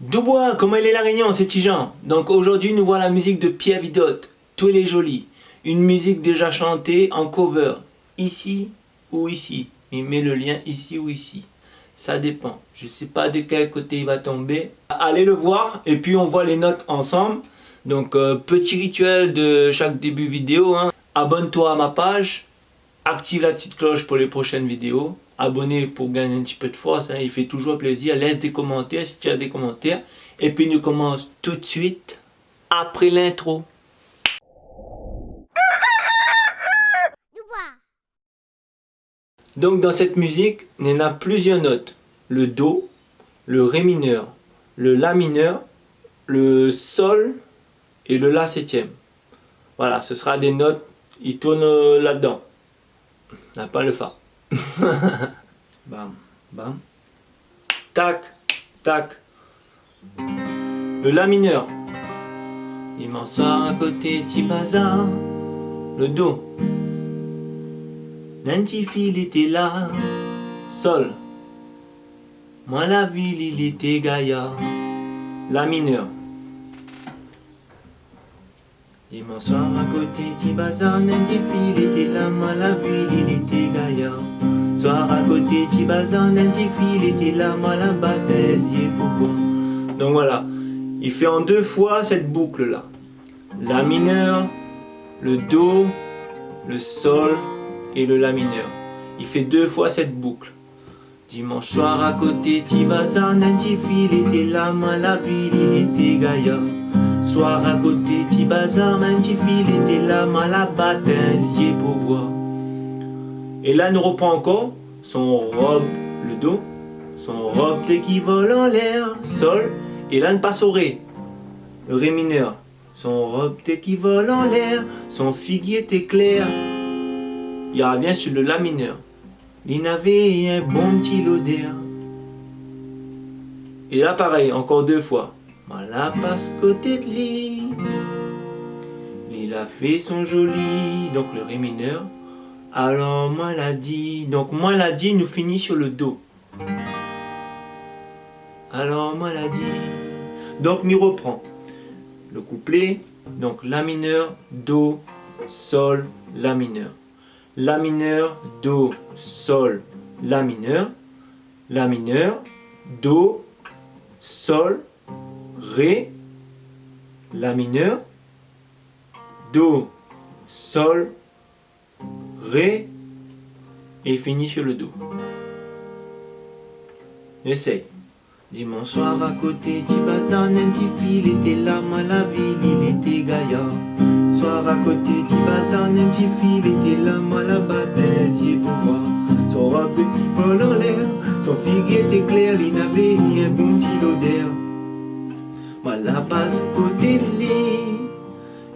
Dubois, comment il est la réunion, c'est Tijan. Donc aujourd'hui, nous voyons la musique de Pierre Vidotte. Tout est joli. Une musique déjà chantée en cover. Ici ou ici. Il met le lien ici ou ici. Ça dépend. Je ne sais pas de quel côté il va tomber. Allez le voir et puis on voit les notes ensemble. Donc euh, petit rituel de chaque début vidéo. Hein. Abonne-toi à ma page. Active la petite cloche pour les prochaines vidéos abonner pour gagner un petit peu de force. Hein. il fait toujours plaisir. Laisse des commentaires si tu as des commentaires. Et puis nous commence tout de suite après l'intro. Donc dans cette musique, il a plusieurs notes. Le Do, le Ré mineur, le La mineur, le Sol et le La septième. Voilà, ce sera des notes, il tourne là-dedans. n'a pas le Fa. bam, bam. Tac, tac. Le La mineur. Dimanche soir à côté Tibaza. Le Do. Petit fil était là. Sol. Moi la ville il était Gaïa. La mineur. Soir à côté Tibaza, un petit fil était là. Moi la ville il était Gaïa. Soir à côté Tibazan, un fil était là, là-bas, pourquoi Donc voilà, il fait en deux fois cette boucle là. La mineur, le Do, le Sol et le La mineur. Il fait deux fois cette boucle. Dimanche soir à côté Tibazan, un fil était là, moi la ville il était Gaïa. Soir à côté Tibazan, un fil était là, moi là-bas, pour voir. Et là, nous reprend encore son robe, le Do, son robe qui vole en l'air, Sol, et là, nous passe au Ré, le Ré mineur. Son robe qui vole en l'air, son figuier clair. Il revient sur le La mineur. Il avait un bon petit d'air. Et là, pareil, encore deux fois. Voilà passe côté de lui. Il a fait son joli, donc le Ré mineur. Alors, moi l'a dit. Donc, moi l'a dit nous finit sur le Do. Alors, moi l'a dit. Donc, mi reprend. Le couplet. Donc, La mineur, Do, Sol, La mineur. La mineur, Do, Sol, La mineur. La mineur, Do, Sol, Ré, La mineur, Do, Sol, Ré et finit sur le Do. Essaye. Dimanche soir à côté un petit fil était là, moi la ville, il était gaillard. Soir à côté un petit fil était là, moi la bataille, pour voir. Son robe vol en l'air, son figuier était clair, il n'avait un bon petit odeur. Moi la passe côté de lit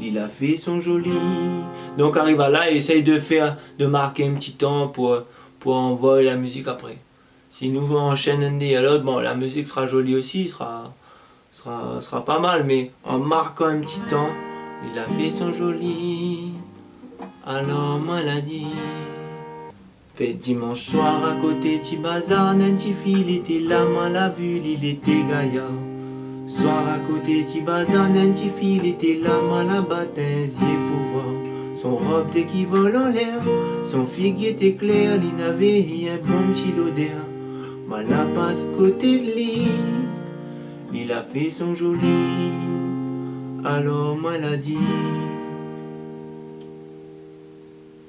il a fait son joli. Donc arrive à là et essaye de faire, de marquer un petit temps pour, pour envoyer la musique après. Si nous enchaînons un l'autre, bon la musique sera jolie aussi, sera, sera, sera pas mal, mais en marquant un petit temps, il a fait son joli. Alors moi l'a dit. Fait dimanche soir à côté de bazar, un petit fil était là, moi l'a vu, il était gaillard. Soir à côté Tibazan, un petit fil était là, moi là-bas, pour voir. Son robe qui vole en l'air, son figuier était clair, il n'avait un bon petit odeur. Moi là passe côté de lui, il a fait son joli, alors moi l'a dit.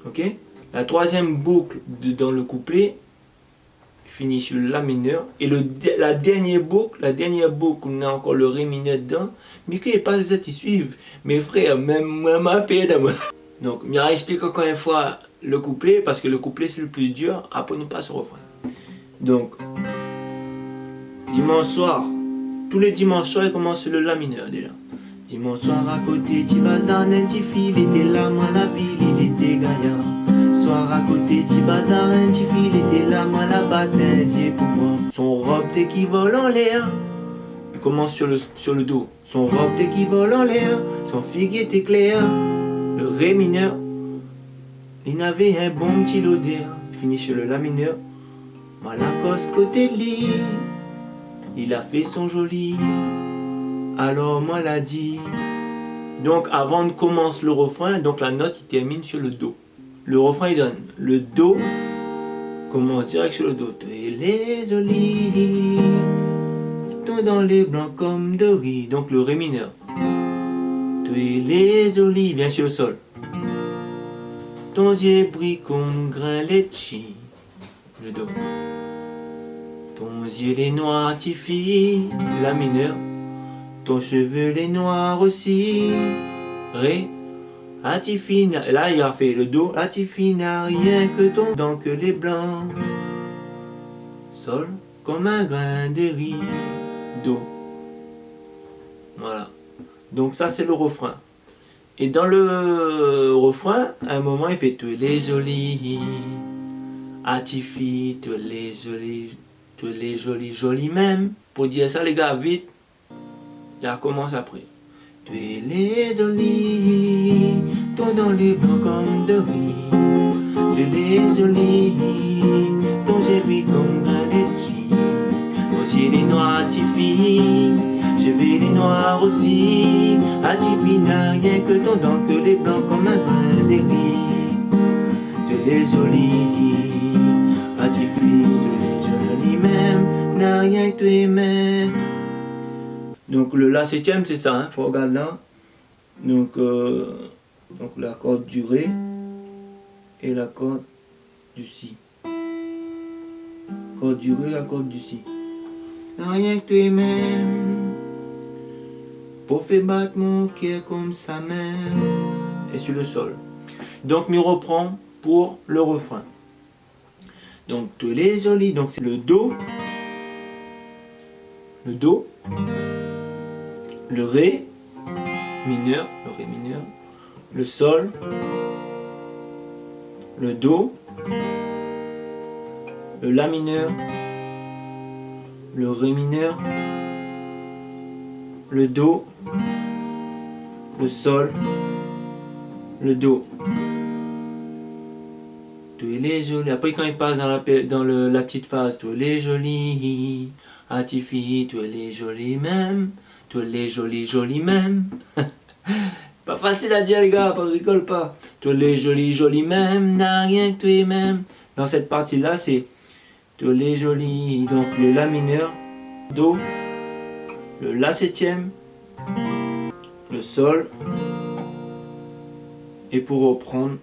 Ok? La troisième boucle dans le couplet, finit sur La mineur. Et le, la dernière boucle, la dernière boucle, on a encore le Ré mineur dedans. Mais qu'il n'est pas suivre Mes frères, même moi, ma moi. Donc, je explique encore une fois le couplet, parce que le couplet c'est le plus dur. Après, nous passons au refrain. Donc, dimanche soir, tous les dimanches soirs, il commence le La mineur déjà. Dimanche soir à côté, tu vas petit fil, était là, moi la ville, il était gaillard. Soir à côté, petit bazar, petit fil était là, moi là-bas, pour voir. Son robe qui vole en l'air. Il commence sur le, sur le dos. Son robe qui vole en l'air. Son figuier était clair. Le ré mineur. Il avait un bon petit lodeur. Il finit sur le la mineur. La côté il a fait son joli. Alors moi l'a dit. Donc avant de commencer le refrain, donc la note il termine sur le Do. Le refrain il donne le Do, commence direct sur le Do. Et les jolis, tout dans les blancs comme de riz. Donc le Ré mineur. Les bien sur le sol. Ton yeux brille comme grain litchi. Le Do. Ton yeux les noirs, Tifi, la mineure. Ton cheveu les noirs aussi. Ré. Latifi, là il a fait le Do. Latifi n'a rien que ton dent que les blancs. Sol, comme un grain de riz. Do. Voilà. Donc ça c'est le refrain. Et dans le refrain, à un moment il fait Tu es les jolis, Atifi, tu es les jolis, tu es les jolis, jolis même. Pour dire ça les gars, vite, il recommence après. Tu es les jolis, ton dans les blancs comme de riz. Tu es les jolis, ton j'ai comme un laitier. Aussi les noirs, Atifi. Je vais les noirs aussi, à n'a rien que ton dent, que les blancs comme un brin de riz. Tu les jolis, à tu les jolis même, n'a rien que tu même. Donc le La septième c'est ça, hein, faut regarder là. Donc, euh, donc la corde du Ré et la corde du Si. Corde du Ré, la corde du Si. N'a rien que tu même. Pour battre mon cœur comme ça même. Et sur le sol. Donc, mi reprend pour le refrain. Donc, tous les jolis. Donc, c'est le Do. Le Do. Le Ré mineur. Le Ré mineur. Le Sol. Le Do. Le La mineur. Le Ré mineur le Do, le Sol, le Do. Tu es les jolis. Après, quand il passe dans la, dans la petite phase, tu es les jolis. Atifi, tu es les jolis même. Tu es les jolis, jolis même. pas facile à dire, les gars, pas rigole pas. Tu es les jolis, jolis même. N'a rien que tu es même. Dans cette partie-là, c'est tu es les jolis. Donc, le La mineur, Do, le La septième, le Sol, et pour reprendre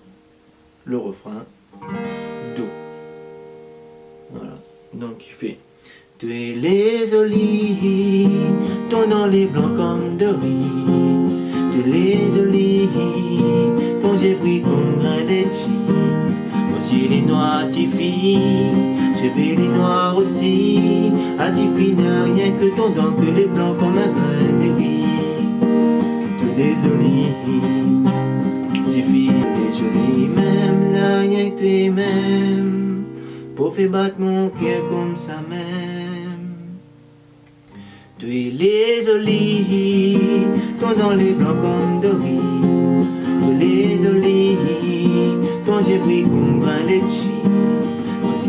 le refrain, Do. Voilà, donc il fait Tu es les olives, ton dans les blancs comme de riz. Tu es les olives, ton brille comme un Ton ciel est noir, je vais les noirs aussi, à n'a rien que ton dent, que les blancs grain de riz. Tous les jolis, Tiffy, les jolis même, n'a rien que tu même, pour faire battre mon cœur comme ça même. Tu es les jolis, ton dans les blancs comme de riz. Tu les jolis, ton j'ai pris comme un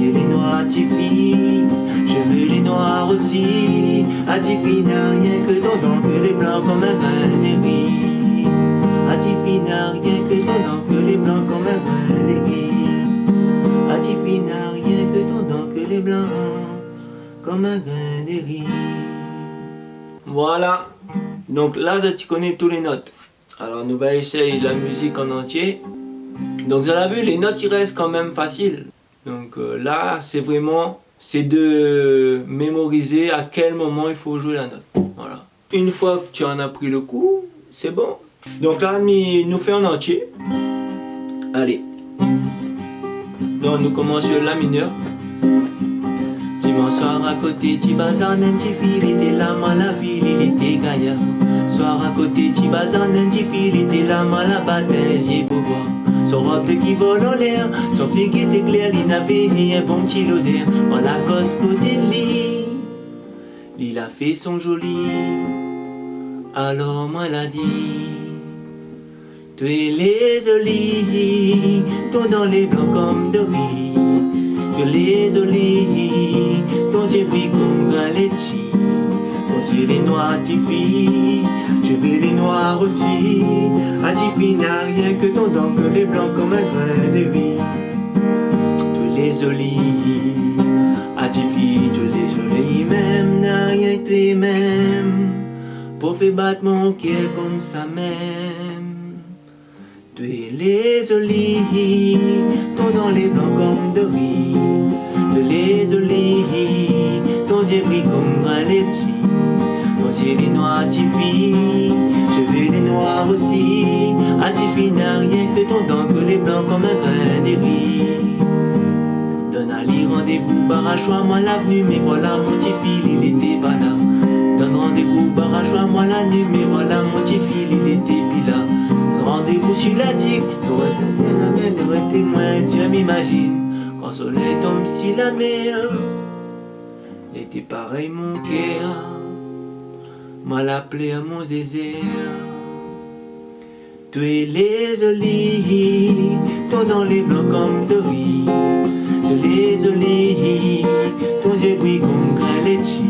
les noirs Tiffy, je veux les noirs aussi. À Tiffy n'a rien que ton dent, que les blancs comme un grain de riz. À Tiffy n'a rien que ton dent, que les blancs comme un grain de riz. À Tiffy n'a rien que ton dent, que les blancs comme un grain de. Voilà. Donc là, tu connais toutes les notes. Alors, nous allons essayer la musique en entier. Donc, vous avez vu, les notes, ils restent quand même faciles. Donc euh, là, c'est vraiment, c'est de mémoriser à quel moment il faut jouer la note. Voilà. Une fois que tu en as pris le coup, c'est bon. Donc là, nous fait en entier. Allez. Donc nous commençons la mineur. Dimanche soir à côté, tu bazar, petit fil, il était là, la ville, il était gaillard. Soir à côté, tu bazar, petit fil, il était là, la bataille, pour voir. Son robe qui vole en l'air, son qui était clair, il n'avait un bon petit l'odeur. En la cosse côté de lit, il a fait son joli. Alors moi l'a dit, tu es les olives, ton dans les blancs comme de riz. Tu es les olives, ton yeux brille comme galetti. Quand il est noir, Tiffy, je veux les noirs aussi. A Tiffy n'a rien que ton dent, que les blancs comme un grain de vie. Tous les olives, a Tiffy, tous les jolis même, n'a rien que les mêmes. Pour faire battre mon cœur comme ça même. Tous les olives, ton dans les blancs comme de riz. Tous les olives, Tiffy, je veux les noirs aussi. A Tiffy n'a rien que ton dent, que les blancs comme un grain de riz. Donne à lire rendez-vous, barrachois moi l'avenue, mais voilà mon Tiffy, il était pas là. Donne rendez-vous, barrachois moi la nuit, mais voilà mon Tiffy, il était plus là. Rendez-vous sur la digue, t'aurais bien t'aurais témoin, Dieu m'imagine. Quand le soleil tombe sur la mer, était pareil mon cœur, moi l'appelé à mon zézé. Tu es les olives, toi dans les blancs comme de riz. Tu les olives, ton brille comme grain litchi.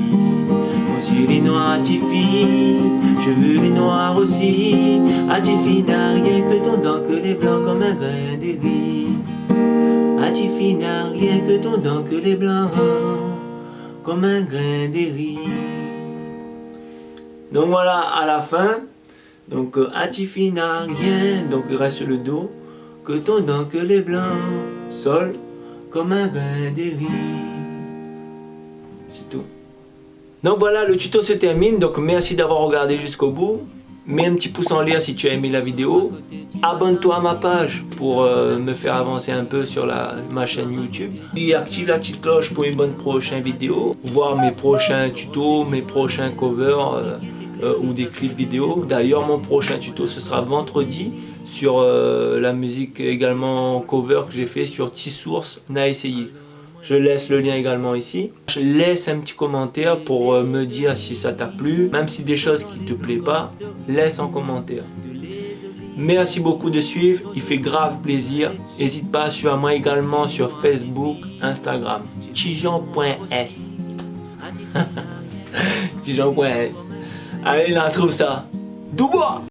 Mon yeux les noirs, Tiffy, je veux les noirs aussi. À Tiffy n'a rien que ton dent, que les blancs comme un grain de riz. À Tiffy n'a rien que ton dent, que les blancs comme un grain de riz. Donc voilà, à la fin, donc euh, Atifi n'a rien, donc il reste le Do, que ton que les blancs, Sol, comme un grain de. C'est tout. Donc voilà, le tuto se termine, donc merci d'avoir regardé jusqu'au bout. Mets un petit pouce en l'air si tu as aimé la vidéo. Abonne-toi à ma page pour euh, me faire avancer un peu sur ma chaîne YouTube. Et active la petite cloche pour une bonne prochaine vidéo. Voir mes prochains tutos, mes prochains covers euh, euh, ou des clips vidéo. D'ailleurs, mon prochain tuto, ce sera vendredi sur la musique également cover que j'ai fait sur T-Source, n'a essayé. Je laisse le lien également ici. Je laisse un petit commentaire pour euh, me dire si ça t'a plu. Même si des choses qui te plaisent pas, laisse en commentaire. Merci beaucoup de suivre, il fait grave plaisir. N'hésite pas à suivre moi également sur Facebook, Instagram. Tijan.s Tijan.s Allez, là, trouve ça. Doubois